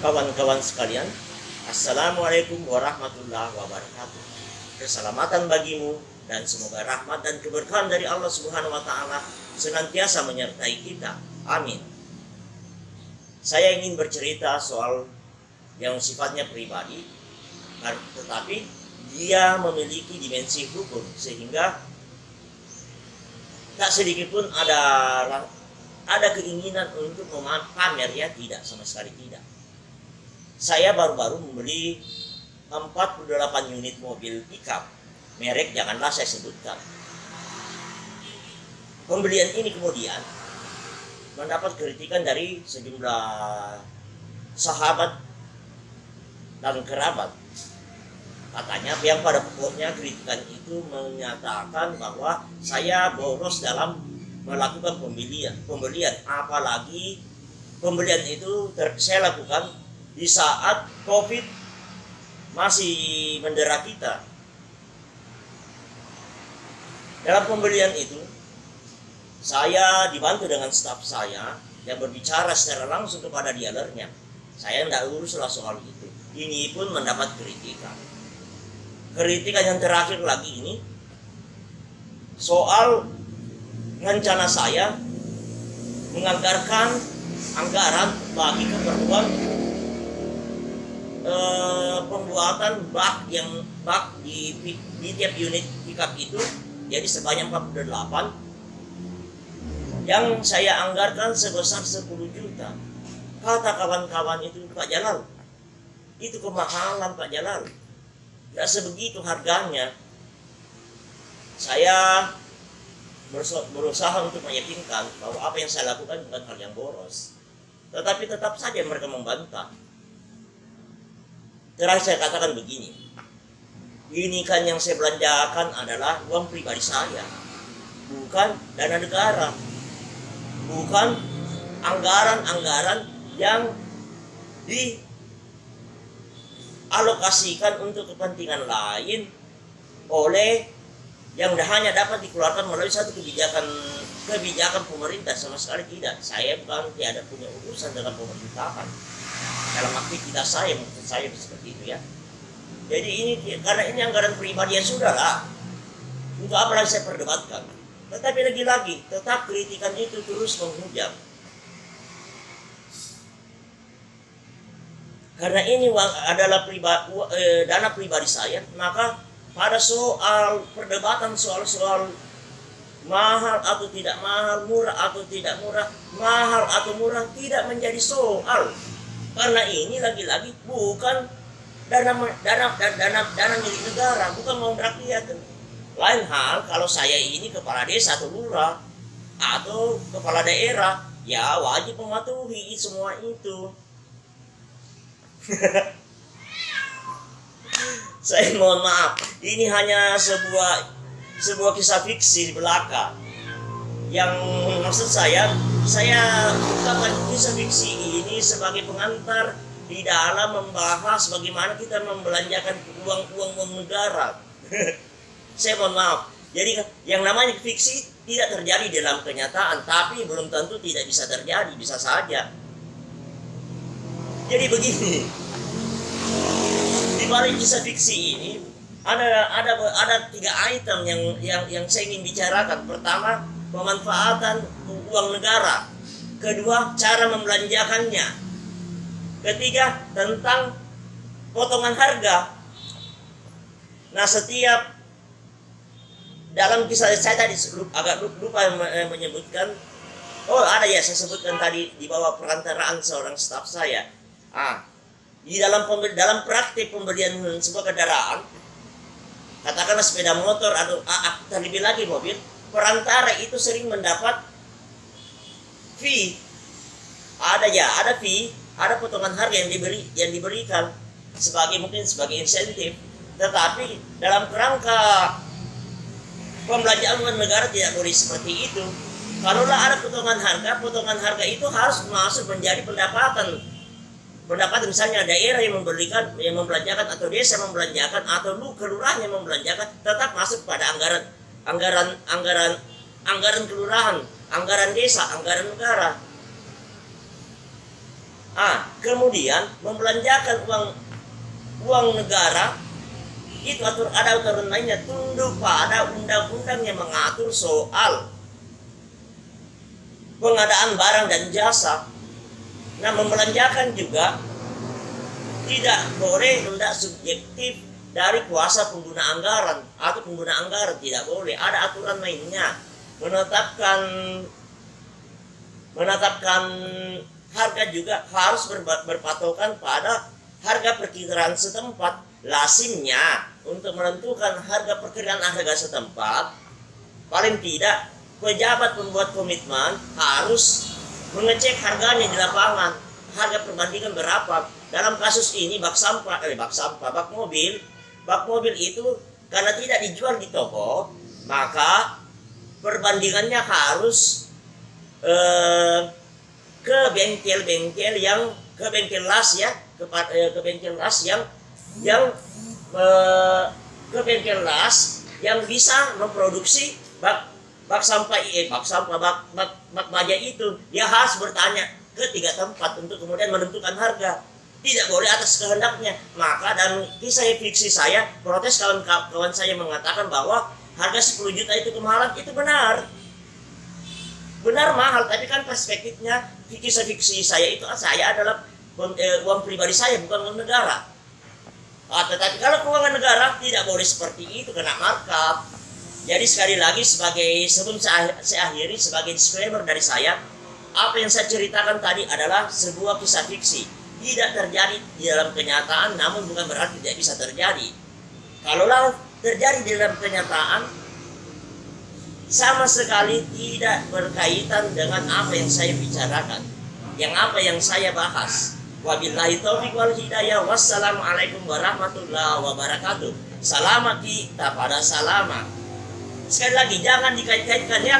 kawan-kawan sekalian, Assalamualaikum warahmatullahi wabarakatuh. Keselamatan bagimu dan semoga rahmat dan keberkahan dari Allah Subhanahu wa taala senantiasa menyertai kita. Amin. Saya ingin bercerita soal yang sifatnya pribadi, tetapi dia memiliki dimensi hukum sehingga tak sedikit pun ada ada keinginan untuk memamer ya tidak sama sekali tidak saya baru-baru membeli 48 unit mobil pickup. Merek janganlah saya sebutkan. Pembelian ini kemudian mendapat kritikan dari sejumlah sahabat dan kerabat. Katanya yang pada pokoknya kritikan itu menyatakan bahwa saya boros dalam melakukan pembelian pembelian. Apalagi pembelian itu saya lakukan di saat covid masih mendera kita dalam pembelian itu saya dibantu dengan staf saya yang berbicara secara langsung kepada dealernya. Saya tidak uruslah soal itu. Ini pun mendapat kritikan. Kritikan yang terakhir lagi ini soal rencana saya menganggarkan anggaran bagi keperluan eh, pembuatan bak yang bak di, di tiap unit pickup itu jadi sebanyak 48 yang saya anggarkan sebesar 10 juta kata kawan-kawan itu Pak Jalal itu kemahalan Pak Jalal tidak sebegitu harganya. Saya berusaha untuk meyakinkan bahwa apa yang saya lakukan bukan hal yang boros. Tetapi tetap saja mereka membantah. Terakhir saya katakan begini. Ini kan yang saya belanjakan adalah uang pribadi saya. Bukan dana negara. Bukan anggaran-anggaran yang di alokasikan untuk kepentingan lain oleh yang hanya dapat dikeluarkan melalui satu kebijakan kebijakan pemerintah sama sekali tidak. Saya bukan tiada punya urusan dengan pemerintahan dalam aktivitas saya maksud saya seperti itu ya. Jadi ini karena ini anggaran pribadi ya sudah lah. Untuk apa lagi saya perdebatkan? Tetapi lagi-lagi tetap kritikan itu terus menghujam karena ini adalah pribadi, eh, dana pribadi saya, maka pada soal perdebatan soal-soal mahal atau tidak mahal, murah atau tidak murah, mahal atau murah tidak menjadi soal. Karena ini lagi-lagi bukan dana dana dana dana milik negara, bukan mau rakyat. Lain hal kalau saya ini kepala desa atau lurah atau kepala daerah, ya wajib mematuhi semua itu. saya mohon maaf ini hanya sebuah sebuah kisah fiksi di belakang yang maksud saya saya bukan kisah fiksi sebagai pengantar di dalam membahas bagaimana kita membelanjakan uang-uang uang negara saya mohon maaf jadi yang namanya fiksi tidak terjadi dalam kenyataan tapi belum tentu tidak bisa terjadi bisa saja jadi begini, di balik kisah fiksi ini ada ada ada tiga item yang yang yang saya ingin bicarakan. Pertama, pemanfaatan uang negara. Kedua, cara membelanjakannya. Ketiga, tentang potongan harga. Nah, setiap dalam kisah saya tadi agak lupa menyebutkan Oh ada ya saya sebutkan tadi di bawah perantaraan seorang staf saya Ah, di dalam dalam praktik pembelian sebuah kendaraan, katakanlah sepeda motor atau ah, terlebih lagi mobil, perantara itu sering mendapat fee. Ada ya, ada fee, ada potongan harga yang diberi yang diberikan sebagai mungkin sebagai insentif. Tetapi dalam kerangka pembelanjaan negara tidak boleh seperti itu. Kalaulah ada potongan harga, potongan harga itu harus masuk menjadi pendapatan pendapat misalnya daerah yang memberikan yang membelanjakan atau desa membelanjakan atau lu kelurahan yang membelanjakan tetap masuk pada anggaran anggaran anggaran anggaran kelurahan anggaran desa anggaran negara. Ah, kemudian membelanjakan uang uang negara itu atur ada aturan lainnya. Tunduk pada undang-undang yang mengatur soal pengadaan barang dan jasa. Nah, membelanjakan juga tidak boleh tidak subjektif dari kuasa pengguna anggaran atau pengguna anggaran. Tidak boleh. Ada aturan lainnya menetapkan menetapkan harga juga harus berpatokan pada harga perkiraan setempat. Lasimnya untuk menentukan harga perkiraan harga setempat paling tidak pejabat pembuat komitmen harus mengecek harganya di lapangan harga perbandingan berapa. Dalam kasus ini bak sampah eh bak sampah bak mobil bak mobil itu karena tidak dijual di toko maka perbandingannya harus eh, ke bengkel-bengkel yang ke bengkel las ya ke, eh, ke bengkel las yang yang eh, ke bengkel las yang bisa memproduksi bak bak sampah eh, bak sampah bak bak, bak baja itu. Dia harus bertanya ke tiga tempat untuk kemudian menentukan harga. Tidak boleh atas kehendaknya. Maka dan kisah fiksi saya protes kawan kawan saya mengatakan bahwa harga 10 juta itu kemahalan itu benar. Benar mahal. Tapi kan perspektifnya kisah fiksi saya itu saya adalah eh, uang pribadi saya bukan uang negara. Ah, tetapi kalau keuangan negara tidak boleh seperti itu kena markup. Jadi sekali lagi sebagai sebelum saya, saya akhiri sebagai disclaimer dari saya apa yang saya ceritakan tadi adalah sebuah kisah fiksi. Tidak terjadi di dalam kenyataan namun bukan berarti tidak bisa terjadi. Kalaulah terjadi di dalam kenyataan sama sekali tidak berkaitan dengan apa yang saya bicarakan, yang apa yang saya bahas. Wabillahi taufiq wal hidayah. Wassalamualaikum warahmatullahi wabarakatuh. Selamat kita pada selamat. Sekali lagi jangan dikait-kaitkan ya